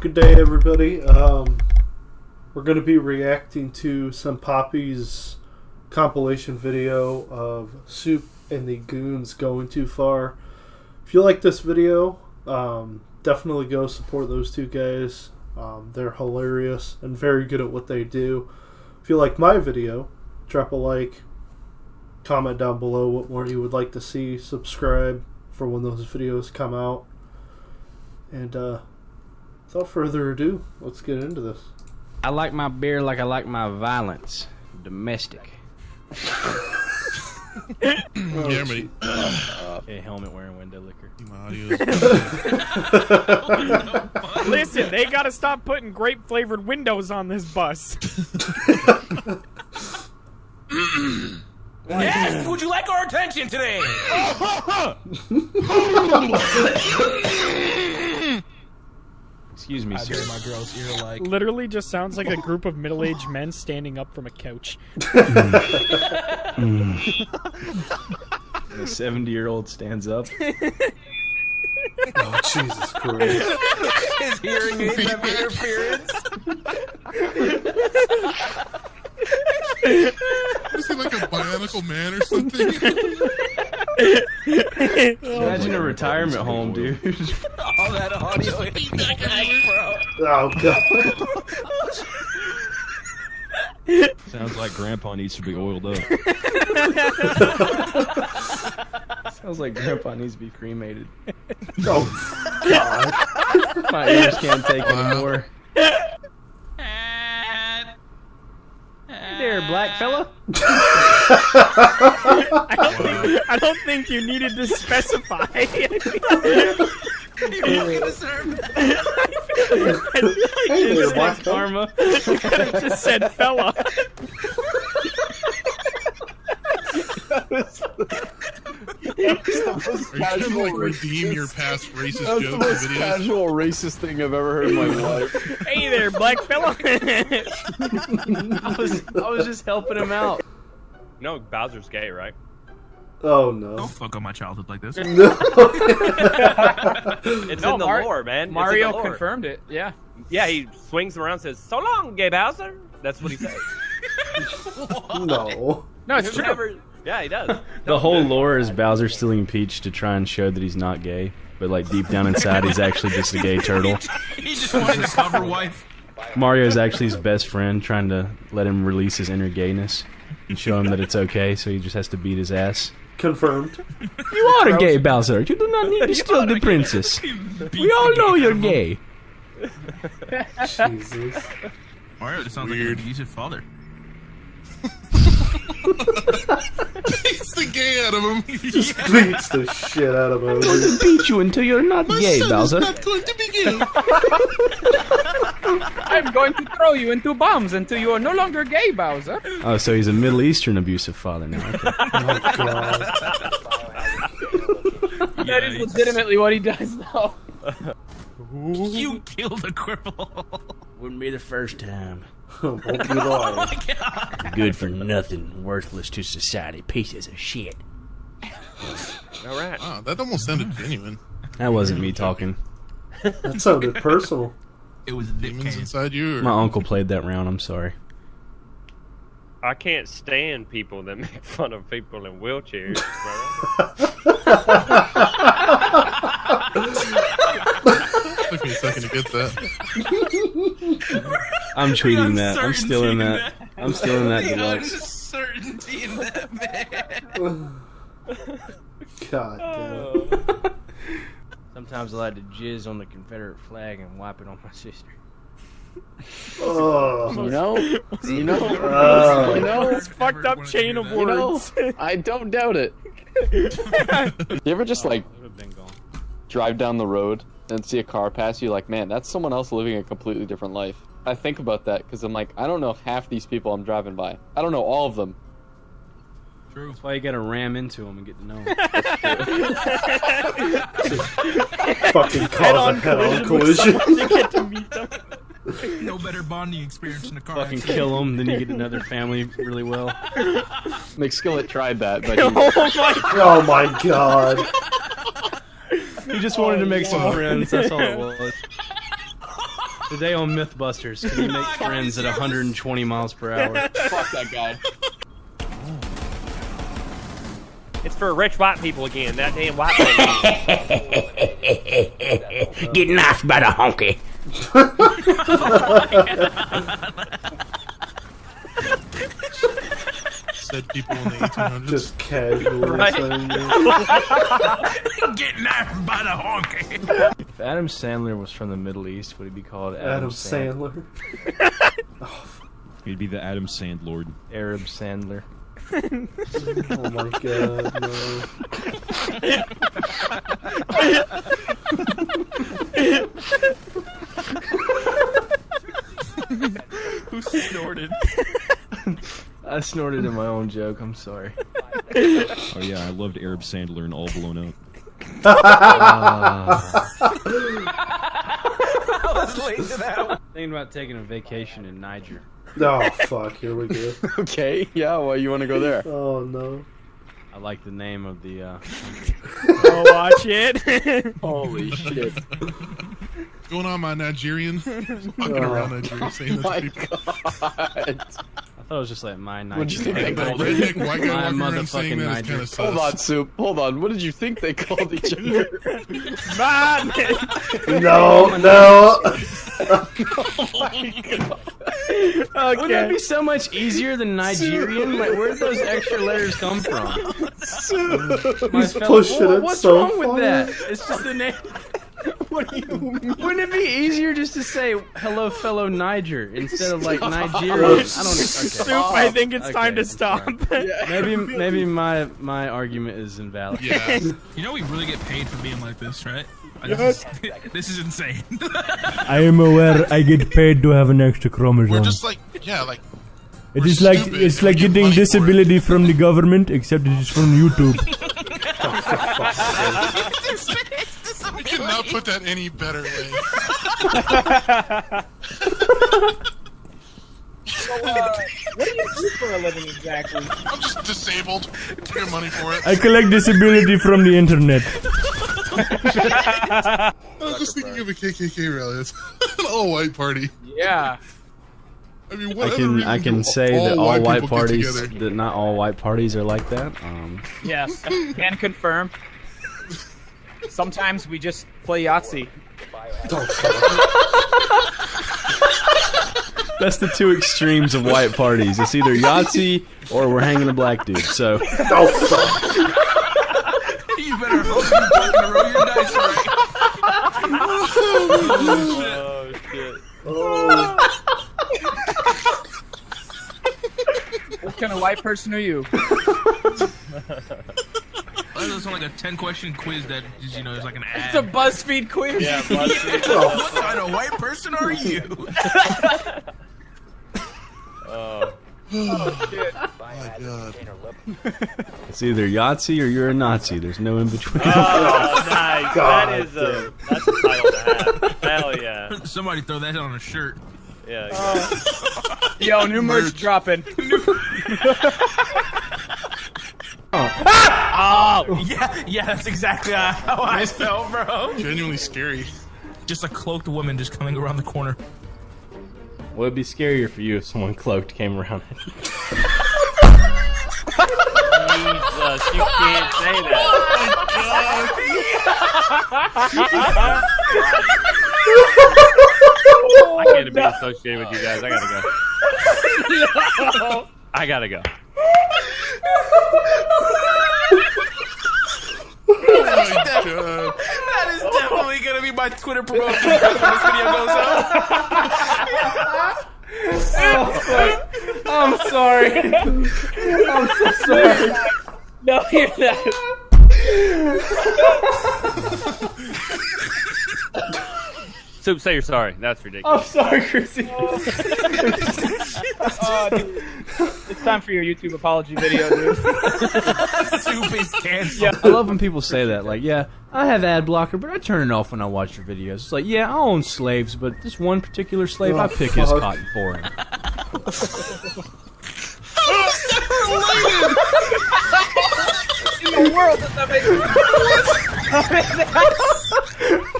Good day, everybody. Um, we're going to be reacting to some Poppy's compilation video of Soup and the Goons going too far. If you like this video, um, definitely go support those two guys. Um, they're hilarious and very good at what they do. If you like my video, drop a like, comment down below what more you would like to see, subscribe for when those videos come out. And uh, without further ado, let's get into this. I like my beer like I like my violence. Domestic. Jeremy. Okay, helmet wearing window liquor. My audio is Listen, they gotta stop putting grape flavored windows on this bus. Yes, would you like our attention today? Excuse me, sir. my girl's ear like. Literally just sounds like a group of middle aged men standing up from a couch. Mm. The 70 year old stands up. Oh, Jesus Christ. His hearing aids have interference. Is he like a bionicle man or something? Imagine a retirement home, dude. All that audio is back, bro. Oh, God. Sounds like Grandpa needs to be oiled up. Sounds like Grandpa needs to be cremated. Oh, God. My ears can't take it anymore. Hey there, black fella. I don't, think, I don't think you needed to specify. I You fucking deserve that. feel like Hey you there, just, black fella. Karma. could have just said fella. Are you trying to like redeem your past racist That's the jokes most and videos? casual racist thing I've ever heard in my life. Hey there, black fella. I was, I was just helping him out. No, Bowser's gay, right? Oh, no. Don't fuck up my childhood like this. No. It's No, in the Mar- lore, man. It's in the Mario lore. confirmed it. Yeah. Yeah, he swings around and says, So long, gay Bowser. That's what he says. no. No, it's true. never- Yeah, he does. The whole lore is Bowser stealing Peach to try and show that he's not gay, but like deep down inside, he's actually just a gay turtle. he just wanted to cover wife. Mario is actually his best friend, trying to let him release his inner gayness and show him that it's okay. So he just has to beat his ass. Confirmed. You are gay, Bowser. You do not need to steal the princess. We all know you're gay. Jesus. Mario just sounds like an abusive father. Beats the gay out of him. Just beats the shit out of him. Beat you until you're not gay, Bowser. not going to be gay. I'm going to throw you into bombs until you are no longer gay, Bowser. Oh, so he's a Middle Eastern abusive father now. Okay. Oh, God. That is legitimately what he does, though. You killed a cripple. Wouldn't be the first time. Won't be long. Oh, Good for nothing, worthless to society, pieces of shit. All right. Wow, that almost sounded genuine. That wasn't me talking. That sounded personal. It was demons inside you. Or... My uncle played that round. I'm sorry. I can't stand people that make fun of people in wheelchairs. Took me a second to get that. I'm tweeting that. I'm still in that. I'm still in that deluxe. certainty in that man. God damn. Sometimes I like to jizz on the Confederate flag and wipe it on my sister. Oh. You know, you know, Oh. you know, This fucked up chain of you know, words. I don't doubt it. you ever just oh, like been gone. drive down the road and see a car pass you? Like, man, that's someone else living a completely different life. I think about that because I'm like, I don't know half these people I'm driving by. I don't know all of them. True. That's why you gotta ram into them and get to know them. Fucking cause a head-on collision. to get to meet them. No better bonding experience in a car. Fucking kill them, then you get another family really well. McSkillet tried that, but he, Oh my Oh my god. He just wanted to oh, make some friends. That's all it was. Today on MythBusters, can you make friends at 120 miles per hour? Fuck that guy. It's for rich white people again. That damn white people. Get knifed by the honky. Said people in the 1800s. Just casually Right. saying that. Get knifed by the honky. If Adam Sandler was from the Middle East, would he be called Adam, Adam Sand- Sandler. Oh, He'd be the Adam Sandlord. Arab Sandler. Oh my god, no. Who snorted? I snorted in my own joke. I'm sorry. Oh yeah, I loved Arab Sandler and All Blown Up. Thinking about taking a vacation in Niger. Oh fuck, here we go. Okay, yeah, well, you want to go there? Oh no. I like the name of the. Uh, Oh, watch it. Holy shit. What's going on, my Nigerian? Walking Oh. around Nigeria saying that My to people. God. I thought it was just like my Niger. What'd you think they called it? redneck white My walking motherfucking that is Niger. kind of. Hold on, Soup. Hold on. What did you think they called each other? Man. No, no. Oh Wouldn't that be so much easier than Nigerian? Like, where'd those extra letters come from? My He's fellow- pushing Wha- it What's so wrong with that? It's just the name. What do you mean? Wouldn't it be easier just to say "Hello, fellow Niger" instead of like Nigerian? I don't. Okay. Soup, I think it's Okay, time to I'm stop. Maybe maybe my my argument is invalid. Yeah. You know we really get paid for being like this, right? Like, This, is, this is insane. I am aware I get paid to have an extra chromosome. We're just like, yeah, like, it like it's like get getting money for it. disability from the government, except it is from YouTube. We cannot put that any better way. So, uh, what do you do for a living exactly? I'm just disabled. I get money for it. I collect disability from the internet. I was just thinking of a KKK rally. It's an all-white party. Yeah. I mean, what other can I can say that all white white parties that not all white parties are like that. Um, Yes. Can confirm. Sometimes we just play Yahtzee. that's the two extremes of white parties. It's either Yahtzee or we're hanging a black dude. So Oh you better hope you fucking roll your dice right. oh shit. Oh. What kind of white person are you? Why does it sound like a ten question quiz that is, you know is like an ad? It's a BuzzFeed quiz. Yeah, BuzzFeed. what kind of white person are you? Oh. Oh, oh my god. it's either Yahtzee or you're a Nazi. There's no in between. Oh, nice. God that is a that's a title to have. Hell yeah. Somebody throw that on a shirt. Yeah. Oh. Yo, new merch dropping. Oh, Oh, yeah, yeah, that's exactly how I felt, bro. Genuinely scary. Just a cloaked woman just coming around the corner. Would it be scarier for you if someone cloaked came around? Jesus, you can't say that. I can't be associated with you guys. I gotta go. I gotta go. Oh my god. That is definitely gonna be my Twitter promotion when this video goes up. I'm sorry. I'm so sorry. No, you're not. Soup, say you're sorry. That's ridiculous. I'm sorry, Chrissy. Uh, dude, it's time for your YouTube apology video, dude. Soup is canceled. I love when people say that. Like, yeah, I have ad blocker, but I turn it off when I watch your videos. It's like, yeah, I own slaves, but this one particular slave, I Oh, pick his fuck. cotton for him. In the world does that make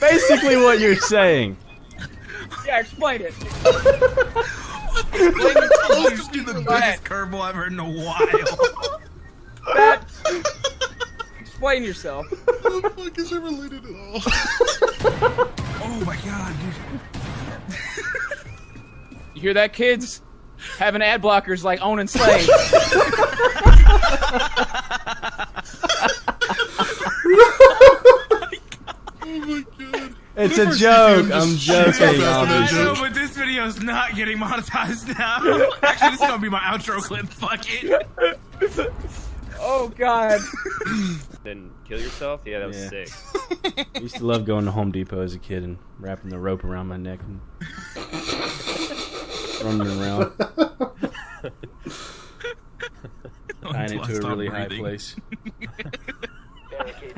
Basically, what you're saying. Yeah, explain it. Close to the biggest curveball I've heard in a while. That. Explain yourself. What the fuck is it related at all? Oh my god, dude. You hear that, kids? Having ad blockers like owning slaves my god. It's a joke. I'm joking. up after. No, but this video's not getting monetized now. Actually, this is gonna be my outro clip. Fuck it. oh God. Then kill yourself? Yeah, that was Yeah. sick. I used to love going to Home Depot as a kid and wrapping the rope around my neck and running around, tying it to a stop really high place.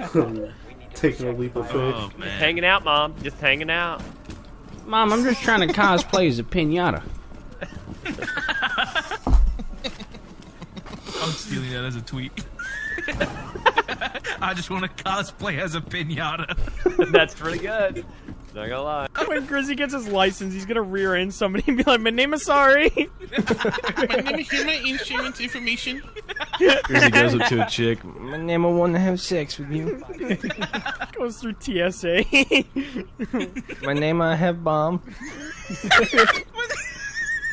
Taking a leap of oh, faith. Oh man. Hanging out, mom. Just hanging out. Mom, I'm just trying to cosplay as a pinata. I'm stealing that as a tweet. I just want to cosplay as a pinata. That's pretty good. Not gonna lie. When Grizzy gets his license, he's gonna rear end somebody and be like, "My name is sorry." My name is my insurance information. He goes up to a chick. My name, I want to have sex with you. Goes through TSA. My name, I have bomb.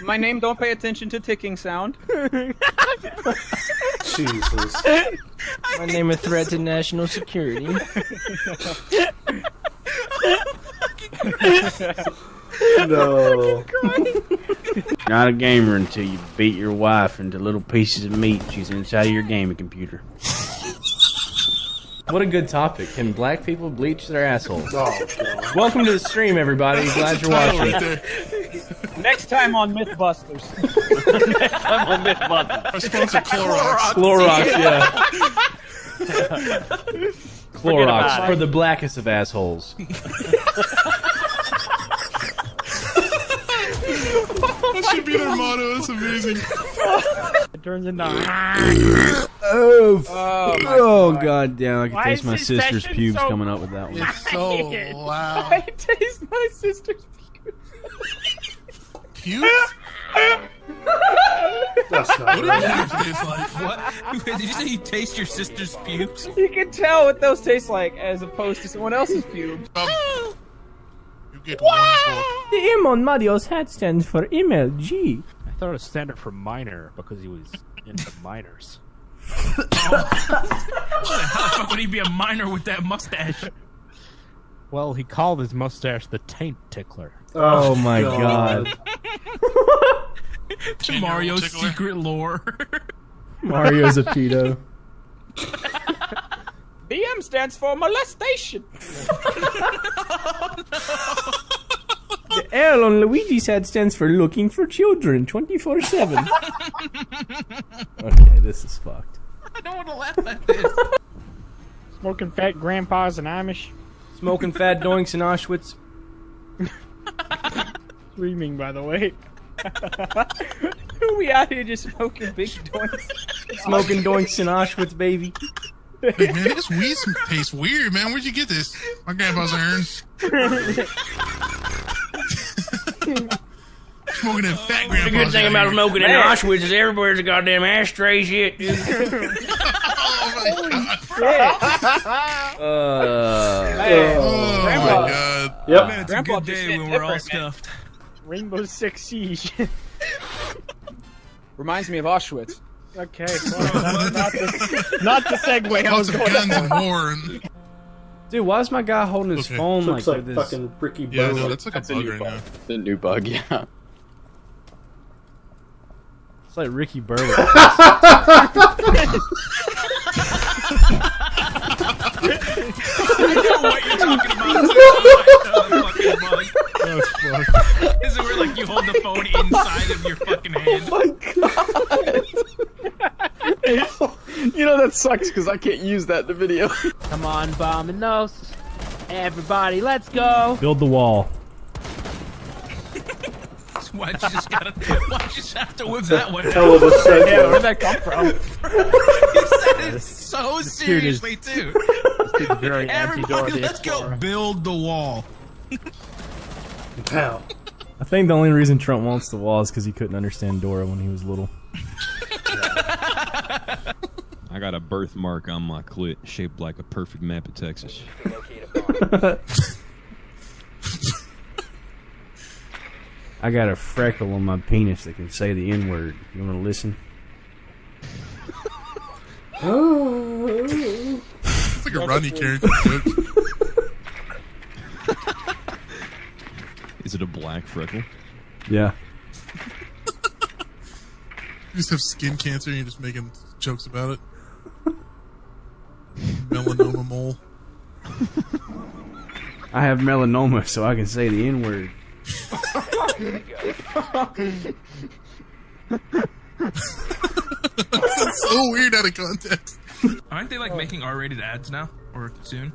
My name. Don't pay attention to ticking sound. Jesus. My name, a threat to national security. No. Not a gamer until you beat your wife into little pieces of meat. She's inside of your gaming computer. What a good topic. Can black people bleach their assholes? Oh, Welcome to the stream, everybody. Glad you're watching. right. Next time on MythBusters. I'm on Mythbusters. Our sponsor Clorox. Clorox, yeah. Clorox for the blackest of assholes. That should be their motto. That's amazing. it turns into. Oh, Oh, my oh God. god damn! I can Why taste my sister's session pubes so- coming up with that one. It's so loud. I taste my sister's. Pubes? That's not What right. does that taste like? What? Did you say you taste your sister's pubes? You can tell what those taste like as opposed to someone else's pubes. Um, you get one for The M on Mario's hat stands for MLG. I thought it was standard for minor because he was into minors. How the fuck would he be a minor with that mustache? Well, he called his mustache the taint tickler. Oh my oh, god. Ten-year-old Mario's tickler. secret lore. Mario's a pedo. BM stands for molestation. The L on Luigi's head stands for looking for children 24 7. Okay, this is fucked. I don't want to laugh at this. Smoking fat grandpas and Amish. Smoking fat doinks in Auschwitz. Screaming, by the way. Who we out here just smoking big doinks. Smoking doinks in Auschwitz, baby. Hey, man, this weed tastes weird, man. Where'd you get this? My grandpa's iron. Smoking that fat grandpa's The good thing about smoking in Auschwitz is everywhere's a goddamn ashtray shit, dude. Oh my god. Uh, Oh Grandpa. my god. Yep. Man, it's Grandpa a good day when we're all different, man. Rainbow Six Siege. Reminds me of Auschwitz. Okay, well, not the, not the segue I was Lots of going guns for. and war and dude, why is my guy holding his Okay. phone Looks like, like this? fucking Ricky yeah, no, that's like a That's a bug new right bug. now. The new bug, yeah. It's like Ricky Berwick. I know what you're talking about. too. Oh, fucking bug. That's fucked. This is where like you hold the phone inside of your fucking oh hand. You know that sucks because I can't use that in the video. Come on, Bominos. Everybody, let's go. Build the wall. Why'd you just gotta? Why'd you just have to whip that one? Hell of a Yeah, where'd that come from? He said it so dude seriously too. This very Everybody, anti-Dora the let's go build the wall. Pow. I think the only reason Trump wants the wall is because he couldn't understand Dora when he was little. I got a birthmark on my clit shaped like a perfect map of Texas. I got a freckle on my penis that can say the N word. You want to listen? It's like a Rodney Carrington joke. Is it a black freckle? Yeah. You just have skin cancer and you're just making jokes about it. Melanoma mole. I have melanoma, so I can say the N word. That's so weird out of context. Aren't they like oh. making R-rated ads now or soon?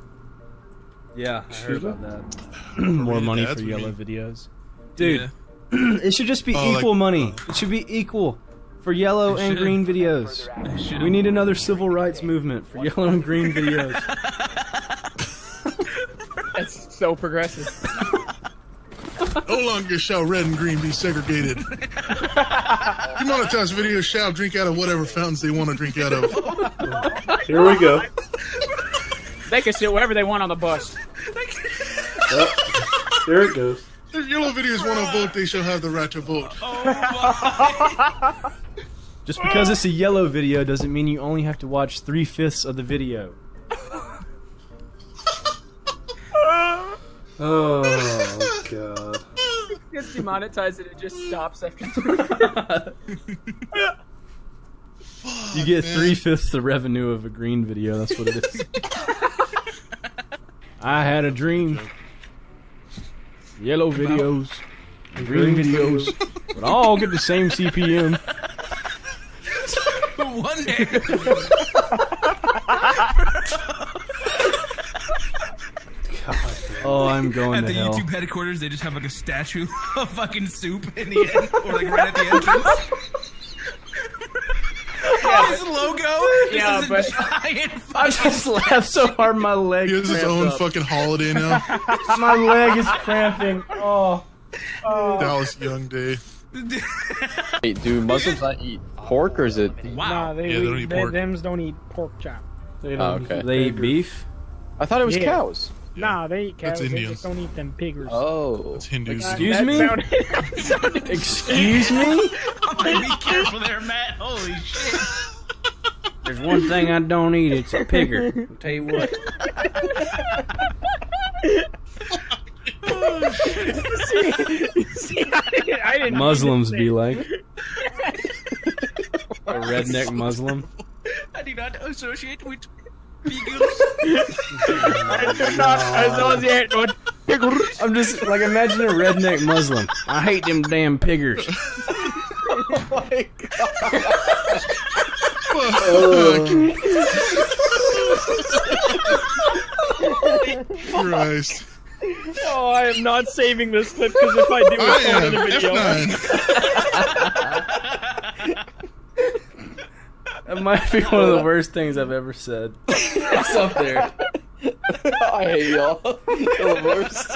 Yeah, I heard about that. More money for yellow be- videos. Dude, it should just be Oh, like- equal money. Uh, it should be equal for yellow and should. green videos. We need another civil rights movement for yellow and green videos. That's so progressive. No longer shall red and green be segregated. Demonetized videos shall drink out of whatever fountains they want to drink out of. Here we go. They can sit wherever they want on the bus. Yep. There it goes. If yellow videos want to vote, they shall have the right to vote. Just because it's a yellow video doesn't mean you only have to watch three fifths of the video. Oh god. Gets demonetized and it just stops after You get three fifths the revenue of a green video. That's what it is. I had a dream. Yellow videos, green videos, but all get the same CPM. One day. Oh, I'm going At to the hell. YouTube headquarters, they just have like a statue of fucking soup in the end, or like right at the entrance. His logo Yeah, is but- a giant I just laughed so hard my leg He has his own up. fucking holiday now. My leg is cramping. Oh. oh. Dallas Young Day. Wait, do Muslims not eat pork or is it? wow. Nah, they, Yeah, they don't eat they, pork. thems don't eat pork chop. They Oh, don't ah, okay. eat They eat beef? I thought it was Yeah. cows. Nah, they eat That's cows. They Indians. just don't eat them piggers. Oh. It's Hindus. Excuse me? sounded- sounded- Excuse me? I'm like, be careful there, Matt. Holy shit. There's one thing I don't eat. It's a pigger. I'll tell you what. See, I didn't, I didn't Muslims be like. A redneck Muslim. I do not associate with beagles. I do not associate with piggers. I'm just like imagine a redneck Muslim. I hate them damn piggers. Oh my god! Christ. Oh, I am not saving this clip because if I do, I it's going in the video. F9. That might be one of the worst things I've ever said. It's up there. I hate y'all. You're the worst.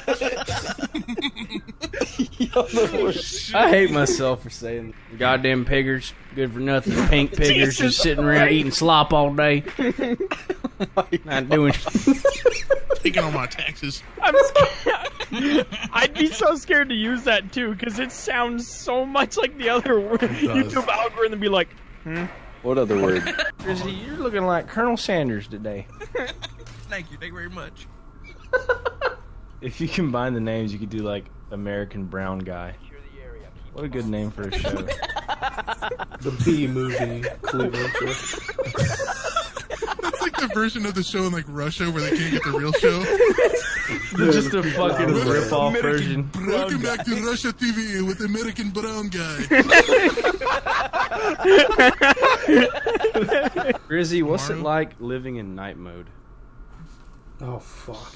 You're the worst. I hate myself for saying goddamn piggers, good for nothing. Pink piggers just sitting around eating slop all day. Not doing. Taking all my taxes. I'm scared. I'd be so scared to use that too because it sounds so much like the other. YouTube algorithm be like, hmm? What other word? Drizzy, you're looking like Colonel Sanders today. Thank you. Thank you very much. If you combine the names, you could do like American Brown Guy. What a good name for a show. The B movie Cleveland. That's like the version of the show in like Russia where they can't get the real show. just a fucking rip-off version. Welcome back to Russia TV with American Brown Guy. Grizzy, what's it like living in night mode? Oh fuck.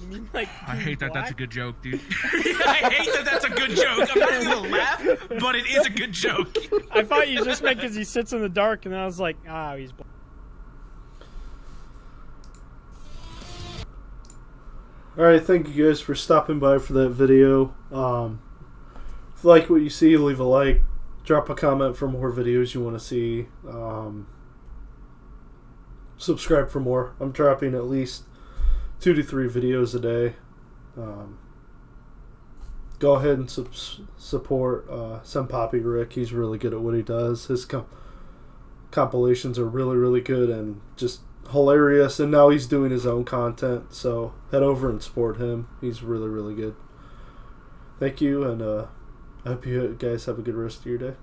you mean like? I hate that. That's a good joke, dude. I hate that. That's a good joke. I'm not even gonna laugh, but it is a good joke. I thought you just meant because he sits in the dark, and I was like, ah, he's. bl- All right, thank you guys for stopping by for that video. Um, if you like what you see, leave a like, drop a comment for more videos you want to see. Um, subscribe for more. I'm dropping at least two to three videos a day. Um, go ahead and support uh, Some Poppy Rick. He's really good at what he does. His com- compilations are really, really good and just hilarious. And now he's doing his own content. So head over and support him. He's really, really good. Thank you, and uh, I hope you guys have a good rest of your day.